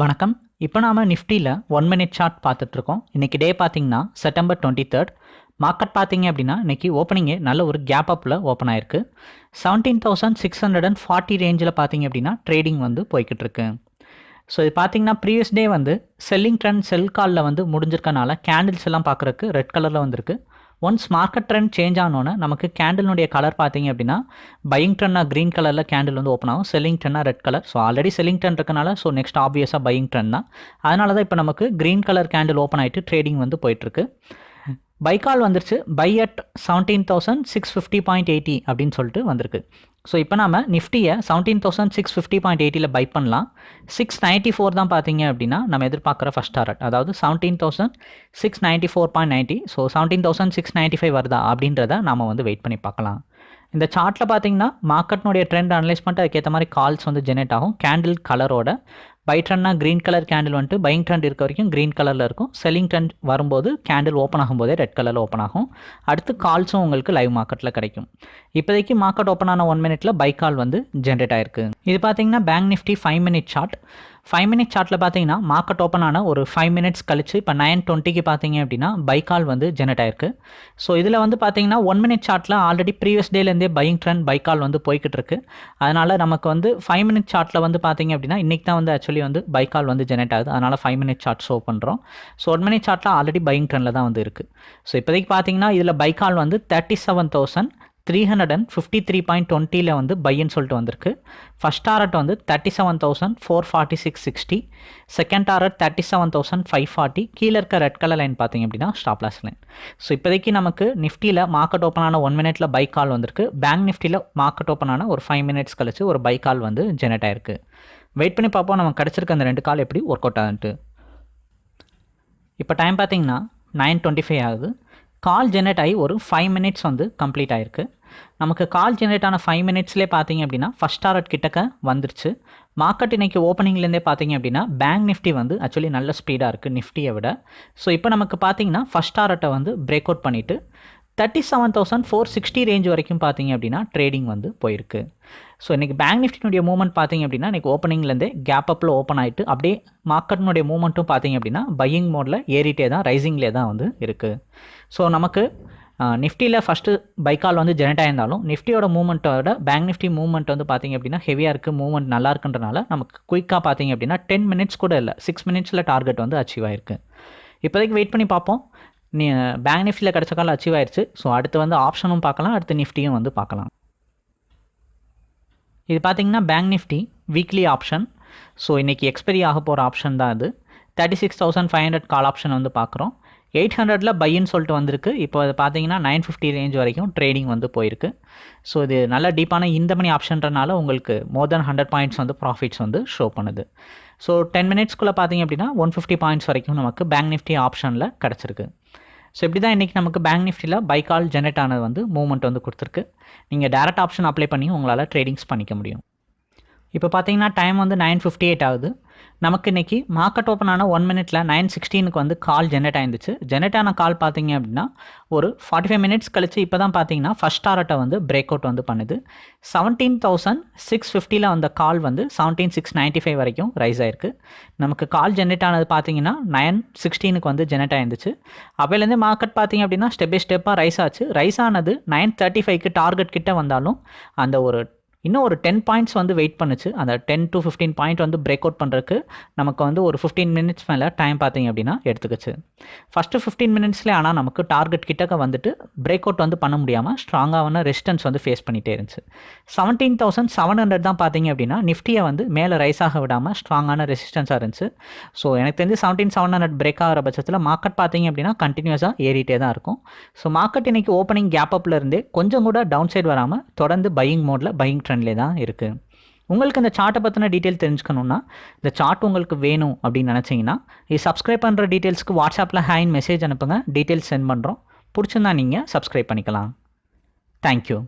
வணக்கம். இப்போ நாம் நிஃப்டியில் ஒன் மினிட் சார்ட் பார்த்துட்ருக்கோம். இன்றைக்கி டே பார்த்தீங்கன்னா செப்டம்பர் டுவெண்ட்டி தேர்ட் மார்க்கெட் பார்த்தீங்க அப்படின்னா இன்றைக்கி ஓப்பனிங்கே நல்ல ஒரு கேப் அப்பில் ஓப்பன் ஆயிருக்கு. Seventeen thousand six hundred and forty ரேஞ்சில் பார்த்தீங்க அப்படின்னா ட்ரேடிங் வந்து போய்கிட்டு இருக்கு ஸோ இது பார்த்தீங்கன்னா ப்ரீவியஸ் டே வந்து செல்லிங் ட்ரெண்ட் செல் காலில் வந்து முடிஞ்சிருக்கனால கேண்டில்ஸ் எல்லாம் பார்க்குறக்கு ரெட் கலரில் வந்திருக்கு. ஒன்ஸ் மார்க்கெட் ட்ரெண்ட் சேஞ்ச் ஆனோன்னே நமக்கு கேண்டிலுடைய கலர் பார்த்தீங்க அப்படின்னா பையிங் ட்ரெண்டாக க்ரீன் கலரில் கேண்டில் வந்து ஓப்பன் ஆகும். Selling ட்ரெண்டாக red colour so already selling trend இருக்கனால ஸோ நெக்ஸ்ட் ஆப்வியஸாக பையிங் ட்ரெண்ட் தான். அதனால தான் இப்போ நமக்கு க்ரீன் கலர் கேண்டில் ஓப்பன் ஆகிட்டு ட்ரேடிங் வந்து போயிட்டுருக்கு. பைக்கால் வந்துருச்சு. Buy at seventeen thousand six fifty point eighty அப்படின்னு சொல்லிட்டு வந்திருக்கு. ஸோ இப்போ நம்ம நிஃப்டியை seventeen thousand six fifty point எயிட்டியில் buy பண்ணலாம். சிக்ஸ் நைன்ட்டி ஃபோர் தான் பார்த்தீங்க அப்படின்னா நம்ம எதிர்பார்க்குற ஃபஸ்ட் டாரட் அதாவது seventeen thousand six ninety four point ninety so seventeen thousand six ninety five வருதா அப்படின்றத நம்ம வந்து வெயிட் பண்ணி பார்க்கலாம். இந்த சார்ட்டில் பார்த்தீங்கன்னா மார்க்கெட்னுடைய ட்ரெண்ட் அனலைஸ் பண்ணிட்டு அதுக்கேற்ற மாதிரி கால்ஸ் வந்து ஜெனரேட் ஆகும். கேண்டில் கலரோட பை ட்ரெண்ட்னா க்ரீன் கலர் கேண்டில் வந்துட்டு பையிங் ட்ரெண்ட் இருக்க வரைக்கும் க்ரீன் கலரில் இருக்கும். செல்லிங் ட்ரெண்ட் வரும்போது கேண்டில் ஓப்பன் ஆகும்போதே ரெட் கலரில் ஓப்பன் ஆகும். அடுத்து கால்ஸும் உங்களுக்கு லைவ் மார்க்கெட்டில் கிடைக்கும். இப்போதைக்கு மார்க்கெட் ஓப்பன் ஆன ஒன் மினிட்ல பை கால் வந்து ஜென்ரேட் ஆயிருக்கு. இது பார்த்தீங்கன்னா bank Nifty five minute chart five minute சார்ட்டில் பார்த்தீங்கன்னா மார்க்கெட் ஓப்பன் ஆன ஒரு ஃபைவ் மினிட்ஸ் கழிச்சு இப்போ நைன் டுவெண்ட்டிக்கு பார்த்தீங்க அப்படின்னா பை கால் வந்து ஜெனரேட் ஆயிருக்கு. ஸோ இதில் வந்து பார்த்தீங்கன்னா ஒன் மினிட் சார்ட்டில் ஆல்ரெடி ப்ரீவியஸ் டேலேருந்தே பையிங் ட்ரெண்ட் பை கால் வந்து போய்கிட்டு இருக்கு. அதனால் நமக்கு வந்து ஃபைவ் மினிட் சார்ட்டில் வந்து பார்த்தீங்க அப்படின்னா இன்றைக்கி தான் வந்து ஆக்சுவலி வந்து பை கால் வந்து ஜெனரேட் ஆகுது. அதனால் ஃபைவ் மினிட் சார்ட் ஷோ பண்ணுறோம் ஸோ ஒன் மினிட் சார்ட்டில் ஆல்ரெடி பையிங் ட்ரெண்டில் தான் வந்து இருக்குது ஸோ இப்போதைக்கு பார்த்தீங்கன்னா இதில் பை கால் வந்து thirty seven thousand three hundred and fifty three point டுவெண்ட்டியில் வந்து பையன்னு சொல்லிட்டு வந்திருக்கு. ஃபஸ்ட் டாரட் வந்து thirty seven thousand four forty six sixty second target thirty seven thousand five forty கீழே இருக்க ரெட் கலர் லைன் பார்த்தீங்க அப்படின்னா ஸ்டாப் லாஸ் லைன் ஸோ இப்போதைக்கு நமக்கு நிஃப்டியில் மார்க்கெட் ஓப்பன் ஆன ஒன் மினிட்ல பை கால் வந்திருக்கு. பேங்க் நிஃப்டியில் மார்க்கெட் ஓப்பன் ஆன ஒரு ஃபைவ் மினிட்ஸ் கழிச்சு ஒரு பை கால் வந்து ஜெனரேட் ஆயிருக்கு. வெயிட் பண்ணி பார்ப்போம் நமக்கு கிடச்சிருக்க அந்த ரெண்டு கால் எப்படி ஒர்க் அவுட் ஆகுன்ட்டு. இப்போ டைம் பார்த்தீங்கன்னா நைன் டுவெண்ட்டி ஃபைவ் ஆகுது. கால் ஜெனரேட் ஆகி ஒரு ஃபைவ் மினிட்ஸ் வந்து கம்ப்ளீட் ஆயிருக்கு. நமக்கு கால் ஜென்ரேட் ஆன ஃபைவ் மினிட்ஸ்லேயே பார்த்தீங்க அப்படின்னா ஃபஸ்ட் டாரட் கிட்டக்க வந்துருச்சு. மார்க்கெட் இன்னைக்கு ஓப்பனிங்லேருந்தே பார்த்தீங்க அப்படின்னா பேங்க் நிஃப்டி வந்து ஆக்சுவலி நல்ல ஸ்பீடாக இருக்குது நிஃப்டியை விட. ஸோ இப்போ நமக்கு பார்த்தீங்கன்னா ஃபஸ்ட் டாரட்டை வந்து பிரேக் அவுட் பண்ணிவிட்டு thirty seven thousand four sixty range வரைக்கும் பார்த்தீங்க அப்படின்னா ட்ரேடிங் வந்து போயிருக்கு. ஸோ இன்றைக்கி பேங்க் நிஃப்டினுடைய மூவ்மெண்ட் பார்த்தீங்க அப்படின்னா இன்றைக்கி ஓப்பனிங்லேருந்து கேப் அப்பில் ஓப்பன் ஆகிட்டு அப்படியே மார்க்கெட்னுடைய மூவ்மெண்ட்டும் பார்த்தீங்க அப்படின்னா பையிங் மோடில் ஏறிட்டே தான் ரைசிங்லேயே தான் வந்து இருக்குது ஸோ நமக்கு நிஃப்டியில் ஃபஸ்ட்டு பைக்கால் வந்து ஜெனரேட் ஆயிருந்தாலும் நிஃப்டியோட மூவ்மெண்ட்டோட பேங்க் நிஃப்டி மூவ்மெண்ட் வந்து பார்த்திங்க அப்படின்னா ஹெவியாக இருக்குது மூவ்மெண்ட் நல்லா இருக்குன்றனால நமக்கு குயிக்காக பார்த்தீங்க அப்படின்னா டென் மினிட்ஸ் கூட இல்லை சிக்ஸ் மினிட்ஸில் டார்கெட் வந்து அச்சீவ் ஆயிருக்கு. இப்போதைக்கு வெயிட் பண்ணி பார்ப்போம். நீ பேங்க் நிஃப்டியில் கிடச்ச காலம் அச்சீவ் ஆயிடுச்சு ஸோ அடுத்து வந்து ஆப்ஷனும் பார்க்கலாம் அடுத்து நிஃப்டியும் வந்து பார்க்கலாம். இது பார்த்தீங்கன்னா bank Nifty weekly option so இன்றைக்கி எக்ஸ்பெரி ஆக போகிற ஆப்ஷன் தான் அது thirty six thousand five hundred call option வந்து பார்க்குறோம் எயிட் ஹண்ட்ரடில் பையின்னு சொல்லிட்டு வந்திருக்கு. இப்போ அது பார்த்தீங்கன்னா நைன் ஃபிஃப்டி ரேஞ்ச் வரைக்கும் ட்ரேடிங் வந்து போயிருக்கு. ஸோ இது நல்ல டீப்பான இந்த மணி ஆப்ஷன்றனால உங்களுக்கு மோர் தென் ஹண்ட்ரட் பாயிண்ட்ஸ் வந்து ப்ராஃபிட்ஸ் வந்து ஷோ பண்ணுது. ஸோ டென் மினிட்ஸ்க்குள்ளே பார்த்தீங்க அப்படின்னா ஒன் ஃபிஃப்டி பாயிண்ட்ஸ் வரைக்கும் நமக்கு பேங்க் நிஃப்டி ஆப்ஷனில் கிடச்சிருக்கு. ஸோ இப்படி தான் இன்றைக்கி நமக்கு பேங்க் நிஃப்டியில் பை கால் ஜெனரேட் ஆனது வந்து மூவ்மெண்ட் வந்து கொடுத்துருக்கு. நீங்கள் டேரக்ட் ஆப்ஷன் அப்ளை பண்ணி உங்களால் ட்ரேடிங்ஸ் பண்ணிக்க முடியும். இப்போ பார்த்தீங்கன்னா டைம் வந்து நைன் ஃபிஃப்டி எயிட் ஆகுது. நமக்கு இன்றைக்கி மார்க்கெட் ஓப்பன் ஆன ஒன் மினிட்ல நைன் சிக்ஸ்டீனுக்கு வந்து கால் ஜெனரேட் ஆயிருந்துச்சு. ஜெனரேட் ஆன கால் பார்த்தீங்க அப்படின்னா ஒரு ஃபார்ட்டி ஃபைவ் மினிட்ஸ் கழிச்சு இப்போ தான் பார்த்தீங்கன்னா ஃபஸ்ட் டாரட்டை வந்து பிரேக் அவுட் வந்து பண்ணுது. செவன்டீன் தௌசண்ட் சிக்ஸ் ஃபிஃப்டியில் வந்த கால் வந்து செவன்டீன் சிக்ஸ் நைன்ட்டி ஃபைவ் வரைக்கும் ரைஸ் ஆயிருக்கு. நமக்கு கால் ஜென்ரேட் ஆனது பார்த்தீங்கன்னா நைன் சிக்ஸ்டீனுக்கு வந்து ஜெனரேட் ஆயிருந்துச்சு. அப்போலேருந்து மார்க்கெட் பார்த்தீங்க அப்படின்னா ஸ்டெப் பை ஸ்டெப்பாக ரைஸ் ஆச்சு. ரைஸ் ஆனது நைன் தேர்ட்டி ஃபைவ்க்கு டார்கெட் கிட்ட வந்தாலும் அந்த ஒரு இன்னும் ஒரு டென் பாயிண்ட்ஸ் வந்து வெயிட் பண்ணுச்சு. அந்த டென் டு ஃபிஃப்டீன் பாயிண்ட் வந்து பிரேக் அவுட் பண்ணுறதுக்கு நமக்கு வந்து ஒரு ஃபிஃப்டீன் மினிட்ஸ் மேலே டைம் பார்த்தீங்க அப்படின்னா எடுத்துக்கிச்சு. ஃபஸ்ட்டு ஃபிஃப்டீன் மினிட்ஸ்லேயே ஆனால் நமக்கு டார்கெட் கிட்டக்க வந்துட்டு பிரேக் அவுட் வந்து பண்ண முடியாமல் ஸ்ட்ராங்கான ரெசிஸ்டன்ஸ் வந்து ஃபேஸ் பண்ணிகிட்டே இருந்துச்சு. செவன்டீன் தௌசண்ட் செவன் ஹண்ட்ரட் தான் பார்த்தீங்க அப்படின்னா நிஃப்டியை வந்து மேலே ரைஸ் ஆக விடாமல் ஸ்ட்ராங்கான ரெசிஸ்டன்ஸாக இருந்துச்சு. ஸோ எனக்கு தெரிஞ்சு செவன்டீன் செவன் ஹண்ட்ரட் பிரேக் ஆகிற பட்சத்தில் மார்க்கெட் பார்த்தீங்க அப்படின்னா கண்டினியூஸாக ஏறிட்டே தான் இருக்கும். ஸோ மார்க்கெட் இன்னைக்கு ஓப்பனிங் கேப் அப்பில் இருந்தே கொஞ்சம் கூட டவுன் சைடு வராமல் தொடர்ந்து பையிங் மோடில் பையிங் ட்ரெண்ட்லேயே தான் இருக்குது உங்களுக்கு இந்த சார்ட்டை பற்றின டீட்டெயில் தெரிஞ்சுக்கணுன்னா இந்த சார்ட் உங்களுக்கு வேணும் அப்படின்னு நினச்சிங்கன்னா இது சப்ஸ்கிரைப் பண்ணுற டீட்டெயில்ஸ்க்கு வாட்ஸ்அப்பில் ஹேண்ட் மெசேஜ் அனுப்புங்க. டீட்டெயில்ஸ் சென்ட் பண்ணுறோம் பிடிச்சிருந்தா நீங்கள் சப்ஸ்கிரைப் பண்ணிக்கலாம். தேங்க்யூ